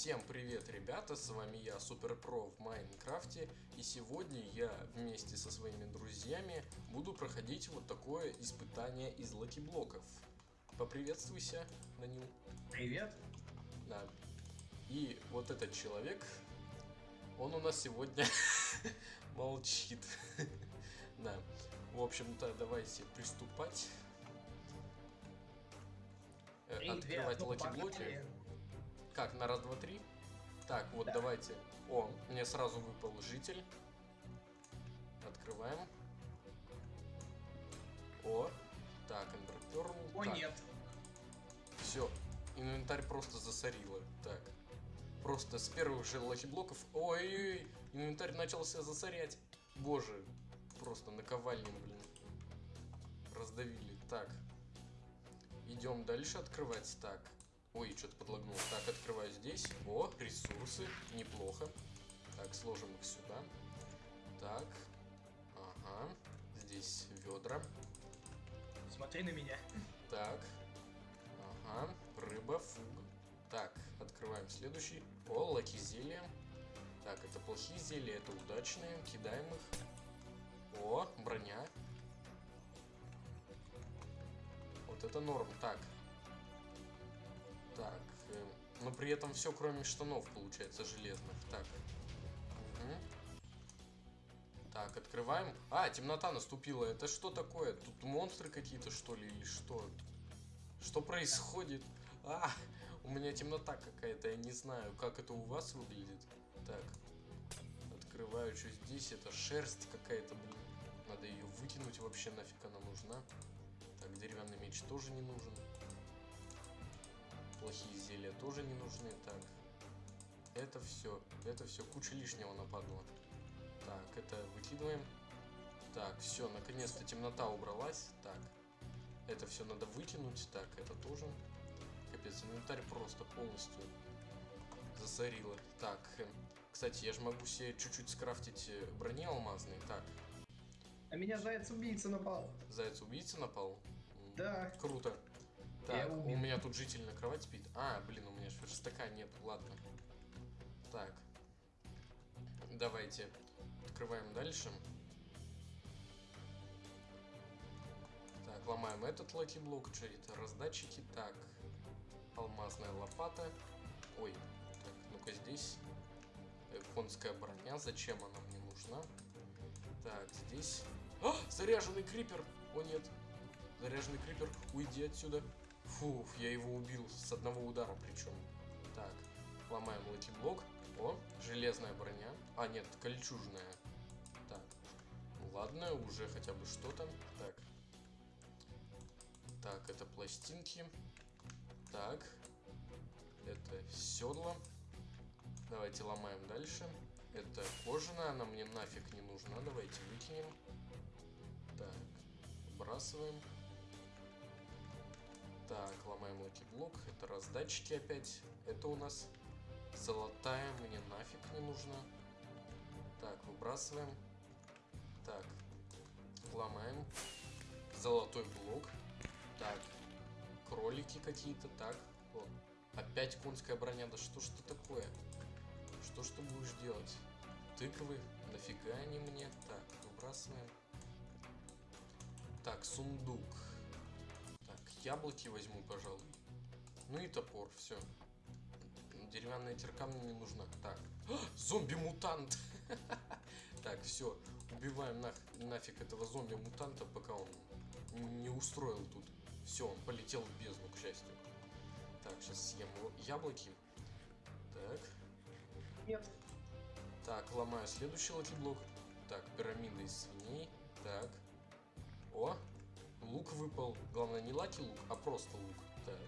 Всем привет, ребята, с вами я, Суперпро в Майнкрафте, и сегодня я вместе со своими друзьями буду проходить вот такое испытание из лаки-блоков. Поприветствуйся, Данил. Привет. Да. И вот этот человек, он у нас сегодня молчит. Да. В общем-то, давайте приступать. Э, Три, две, Открывать одну, лаки-блоки. Как, на раз, два, три? Так, вот Да. давайте. О, мне сразу выпал житель. Открываем. О, так, Ender Pearl. О, так, нет. Все, инвентарь просто засорило. Так, просто с первых же лаки-блоков... Ой-ой-ой, инвентарь начался засорять. Боже, просто наковальнем, блин. Раздавили. Так, идем дальше открывать. Так, ой, что-то подлагнул. Так, открываю здесь. О, ресурсы, неплохо. Так, сложим их сюда. Так, ага, здесь ведра. Смотри на меня. Так. Ага. Рыба, фуг. Так, открываем следующий. О, лаки зелья. Так, это плохие зелья, это удачные. Кидаем их. О, броня. Вот это норм. Так. Но при этом все, кроме штанов, получается, железных. Так. Мгм. Так, открываем. А, темнота наступила. Это что такое? Тут монстры какие-то, что ли, или что? Что происходит? А, у меня темнота какая-то, я не знаю, как это у вас выглядит. Так, открываю, что здесь, это шерсть какая-то, блин. Надо ее выкинуть вообще, нафиг она нужна. Так, деревянный меч тоже не нужен. Плохие зелья тоже не нужны. Так, это все, это все, куча лишнего нападала. Так, это выкидываем. Так, все, наконец-то темнота убралась. Так, это все надо выкинуть. Так, это тоже. Капец, инвентарь просто полностью засорило. Так, э, кстати, я же могу себе чуть-чуть скрафтить э, брони алмазной. Так, На меня заяц-убийца напал. заяц-убийца напал? Да. Круто. Так, у меня тут житель на кровать спит. А, блин, у меня же верстака нет, ладно. Так. Давайте. Открываем дальше. Так, ломаем этот лаки-блок. Что это? Раздатчики. Так. Алмазная лопата. Ой. Так, ну-ка здесь. Конская броня. Зачем она мне нужна? Так, здесь. А! Заряженный крипер! О, нет. Заряженный крипер, уйди отсюда. Фух, я его убил с одного удара причем. Так, ломаем лаки-блок. О, железная броня. А, нет, кольчужная. Так, ну ладно, уже хотя бы что-то. Так. Так, это пластинки. Так. Это седло. Давайте ломаем дальше. Это кожаная, она мне нафиг не нужна. Давайте выкинем. Так, выбрасываем. Так, ломаем лаки-блок. Это раздатчики опять. Это у нас золотая, мне нафиг не нужна. Так, выбрасываем. Так, ломаем. Золотой блок. Так, кролики какие-то. Так, вот. Опять конская броня. Да что ж это такое? Что ж ты будешь делать? Тыквы? Нафига они мне? Так, выбрасываем. Так, сундук. Яблоки возьму, пожалуй. Ну и топор, все. Деревянная кирка мне не нужна. Так, зомби-мутант! Так, все, убиваем нафиг этого зомби-мутанта, пока он не устроил тут. Все, он полетел в бездну, к счастью. Так, сейчас съем яблоки. Так, Нет. так, ломаю следующий лаки-блок. Так, пирамида из свиней. Так. О, лук выпал. Главное, не лаки-лук, а просто лук. Так,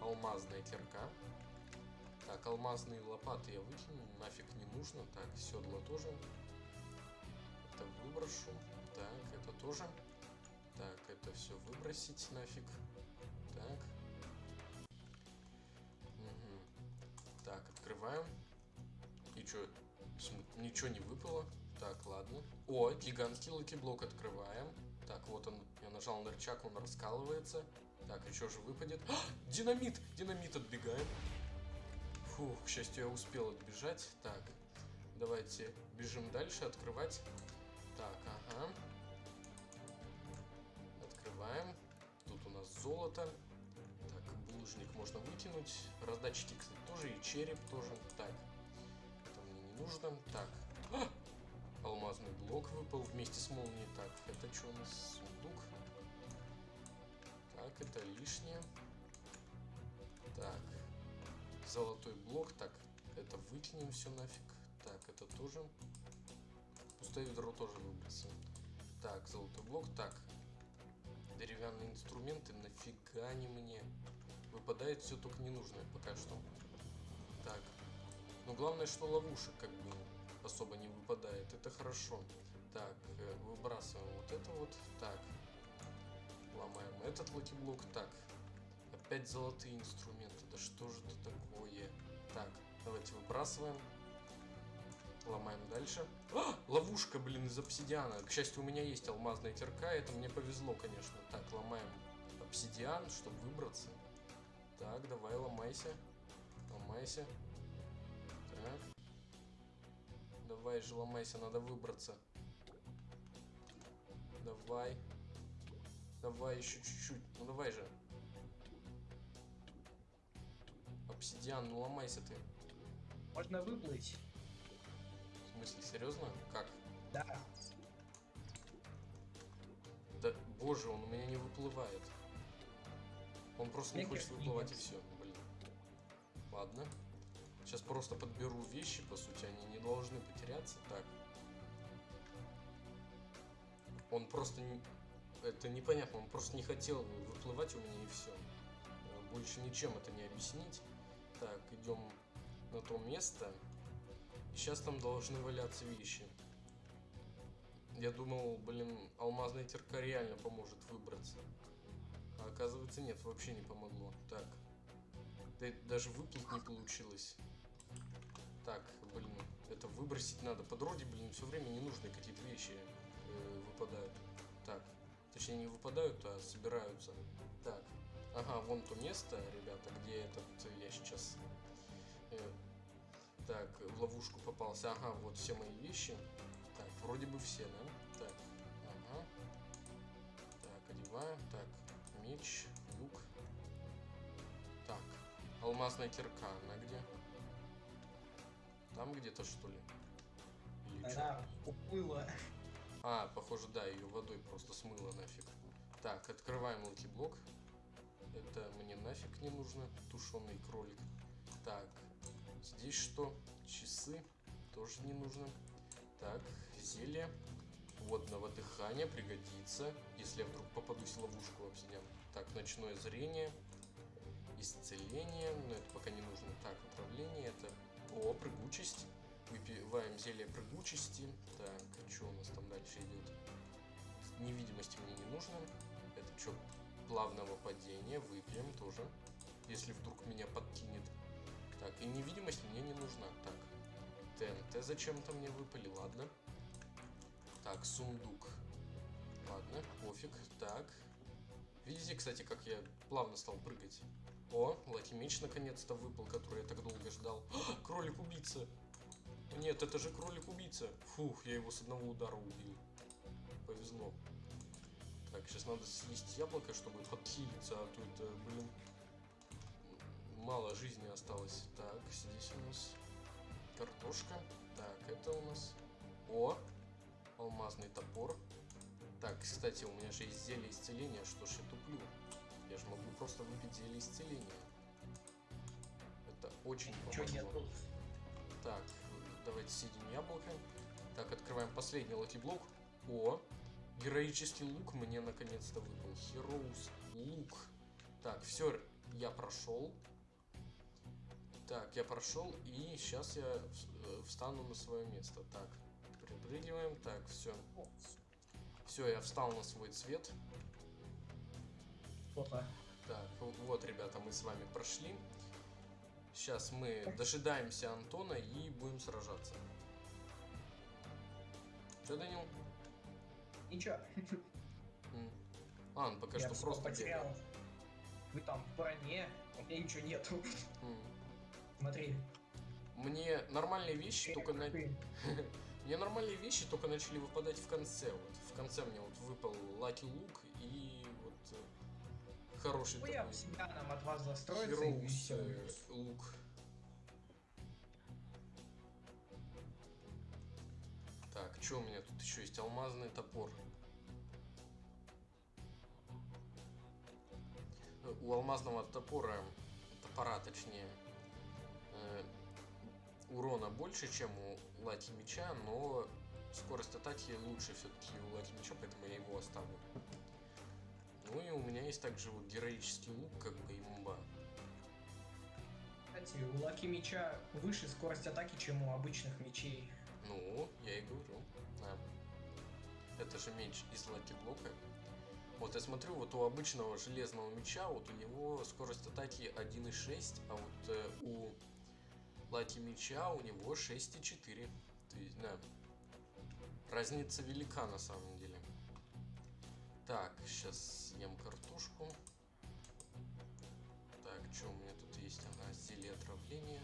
алмазная кирка. Так, алмазные лопаты я выкину, нафиг не нужно. Так, седло тоже. Это выброшу. Так, это тоже. Так, это все выбросить нафиг. Так. Мгм. Так, открываем. И? См- Ничего не выпало. Так, ладно. О, гигантский лаки-блок открываем. Так, вот он. Я нажал на рычаг, он раскалывается. Так, что же выпадет? А, динамит! Динамит отбегаем. Фух, к счастью, я успел отбежать. Так, давайте бежим дальше, открывать. Так, ага. Открываем. Тут у нас золото. Так, булыжник можно выкинуть. Раздатчики, кстати, тоже. И череп тоже. Так, это мне не нужно. Так. А! Алмазный блок выпал вместе с молнией. Так, это что у нас? Сундук. Так, это лишнее. Так. Золотой блок. Так, это выкинем все нафиг. Так, это тоже. Пустое ведро тоже выбросим. Так, золотой блок. Так. Деревянные инструменты нафига не мне. Выпадает все только ненужное пока что. Так. Но главное, что ловушек как бы особо не выпадает. Это хорошо. Так, э, выбрасываем вот это вот. Так. Ломаем этот лаки-блок. Так. Опять золотые инструменты. Да что же это такое? Так, давайте выбрасываем. Ломаем дальше. А, ловушка, блин, из обсидиана. К счастью, у меня есть алмазная кирка. Это мне повезло, конечно. Так, ломаем обсидиан, чтобы выбраться. Так, давай, ломайся. Ломайся. Так. Давай же, ломайся, надо выбраться. Давай. Давай еще чуть-чуть. Ну давай же. Обсидиан, ну ломайся ты. Можно выплыть. В смысле, серьезно? Как? Да. Да, боже, он у меня не выплывает. Он просто не Мне хочет кажется, выплывать и все. Блин. Ладно. Сейчас просто подберу вещи, по сути, они не должны потеряться. Так. Он просто. Это непонятно, он просто не хотел выплывать у меня и все. Больше ничем это не объяснить. Так, идем на то место. Сейчас там должны валяться вещи. Я думал, блин, алмазная терка реально поможет выбраться. А оказывается нет, вообще не помогло. Так. Да даже выплыть не получилось. Так, блин, это выбросить надо. По дороге, блин, все время ненужные какие-то вещи э, выпадают. Так. Точнее, не выпадают, а собираются. Так. Ага, вон то место, ребята, где этот я сейчас э, так, в ловушку попался. Ага, вот все мои вещи. Так, вроде бы все, да? Так, ага. Так, одеваем. Так, меч, лук. Так, алмазная кирка, она где? Там где-то, что ли? Или? Она уплыла. А, похоже, да, ее водой просто смыло нафиг. Так, открываем лаки-блок. Это мне нафиг не нужно. Тушеный кролик. Так, здесь что? Часы. Тоже не нужно. Так, зелье. Водного дыхания пригодится, если я вдруг попадусь в ловушку обсидиан. Так, ночное зрение. Исцеление. Но это пока не нужно. Так, отравление. Это... О, прыгучесть. Выпиваем зелье прыгучести. Так, что у нас там дальше идет? Невидимости мне не нужно. Это что, плавного падения? Выпьем тоже. Если вдруг меня подкинет. Так, и невидимость мне не нужна. Так, ТНТ зачем-то мне выпали, ладно. Так, сундук. Ладно, пофиг. Так. Видите, кстати, как я плавно стал прыгать? О, лаки наконец-то выпал, который я так долго ждал. Кролик-убийца! Нет, это же кролик-убийца. Фух, я его с одного удара убил. Повезло. Так, сейчас надо съесть яблоко, чтобы подхилиться, а то это, блин, мало жизни осталось. Так, здесь у нас картошка. Так, это у нас... О! Алмазный топор. Так, кстати, у меня же есть зелье исцеления. Что ж я туплю? Я же могу просто выпить зелье исцеления. Это очень помогло. нету? Так, давайте съедим яблоко. Так, открываем последний лаки-блок. О, героический лук мне наконец-то выпал. Heroes лук. Так, все, я прошел. Так, я прошел, и сейчас я э, встану на свое место. Так, припрыгиваем. Так, все. Все, я встал на свой цвет. Что-то. Так, вот, ребята, мы с вами прошли. Сейчас мы дожидаемся Антона и будем сражаться. Че, Данил? Ничего. А, он пока Я что просто потерял. бегает. Вы там в броне, у меня ничего нету. Смотри. Мне нормальные вещи только на... Мне нормальные вещи только начали выпадать в конце. Вот в конце мне вот выпал Лаки Лук и вот э, хороший Хуя такой всегда нам от вас всё. э, лук. Так, что у меня тут еще есть? Алмазный топор. У алмазного топора, топора точнее, э, урона больше, чем у лаки меча, но скорость атаки лучше все-таки у лаки меча, поэтому я его оставлю. Ну и у меня есть также вот героический лук, как бы имба. Кстати, у Лаки меча выше скорость атаки, чем у обычных мечей. Ну, я и говорю. Да. Это же меч из лаки блока. Вот я смотрю, вот у обычного железного меча, вот у него скорость атаки 1.6, а вот э, у лаки меча у него 6.4. То есть, да. Разница велика на самом деле. Так, сейчас съем картошку. Так, что у меня тут есть? Ага, зелье отравления.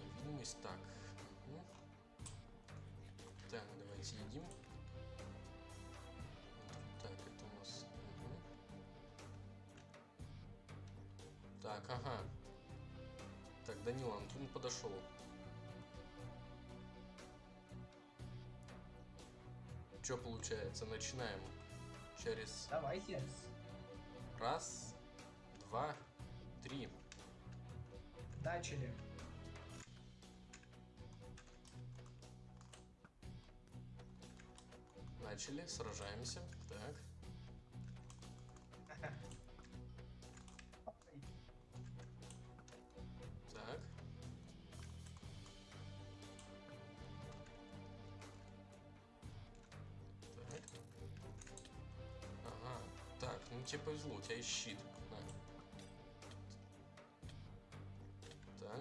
Невидимость. Так. мгм. Так, давайте едим. Так, это у нас... мгм. Так, ага. Так, Данила, Антон подошел. Что получается? Начинаем. Через Давайте. раз, два, три. Начали. Начали, сражаемся. Так. Так.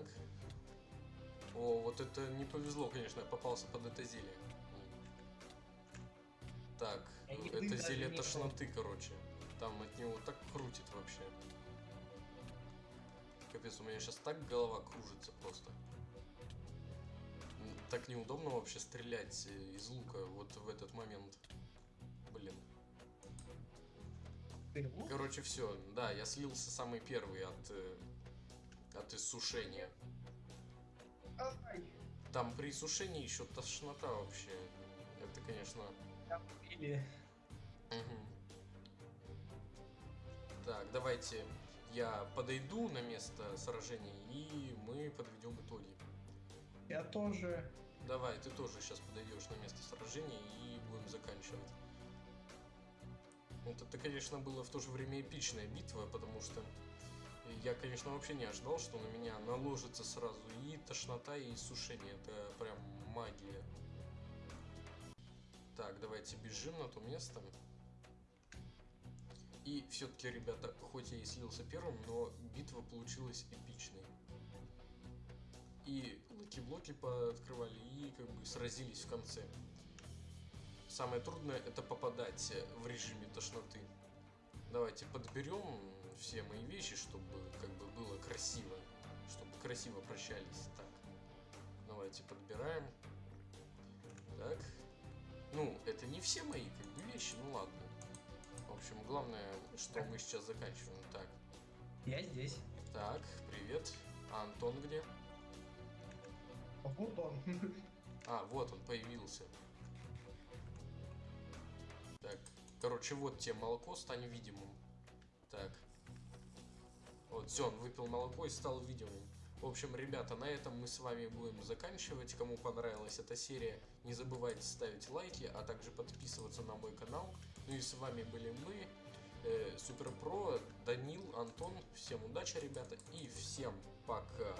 Так. О, вот это не повезло, конечно, я попался под это зелье. Так, еды это зелье не тошноты, короче. Там от него так крутит вообще. Капец, у меня сейчас так голова кружится просто. Так неудобно вообще стрелять э, из лука вот в этот момент. Блин. Короче, все. Да, я слился самый первый от, э, от иссушения. Ай, Там при иссушении еще тошнота вообще. Это, конечно... там Или Мгм. Так, давайте я подойду на место сражения, и мы подведем итоги. я тоже. Давай, ты тоже сейчас подойдешь на место сражения и будем заканчивать. Вот это, конечно, было в то же время эпичная битва, потому что я, конечно, вообще не ожидал, что на меня наложится сразу и тошнота, и иссушение. Это прям магия. Так, давайте бежим на то место. И все-таки, ребята, хоть я и слился первым, но битва получилась эпичной. И lucky-блоки пооткрывали, и как бы сразились в конце. Самое трудное это попадать в режиме тошноты. Давайте подберем все мои вещи, чтобы как бы было красиво. Чтобы красиво прощались. Так. Давайте подбираем. Так. Ну, это не все мои как бы вещи, ну ладно. В общем, главное, что мы сейчас заканчиваем. Так. Я здесь. Так, привет. А Антон где? Вот он. А, вот он появился. Так, короче, вот тебе молоко, стань видимым. Так. Вот, все, он выпил молоко и стал видимым. В общем, ребята, на этом мы с вами будем заканчивать. Кому понравилась эта серия, не забывайте ставить лайки, а также подписываться на мой канал. Ну и с вами были мы, э, Суперпро, Данил, Антон. Всем удачи, ребята, и всем пока.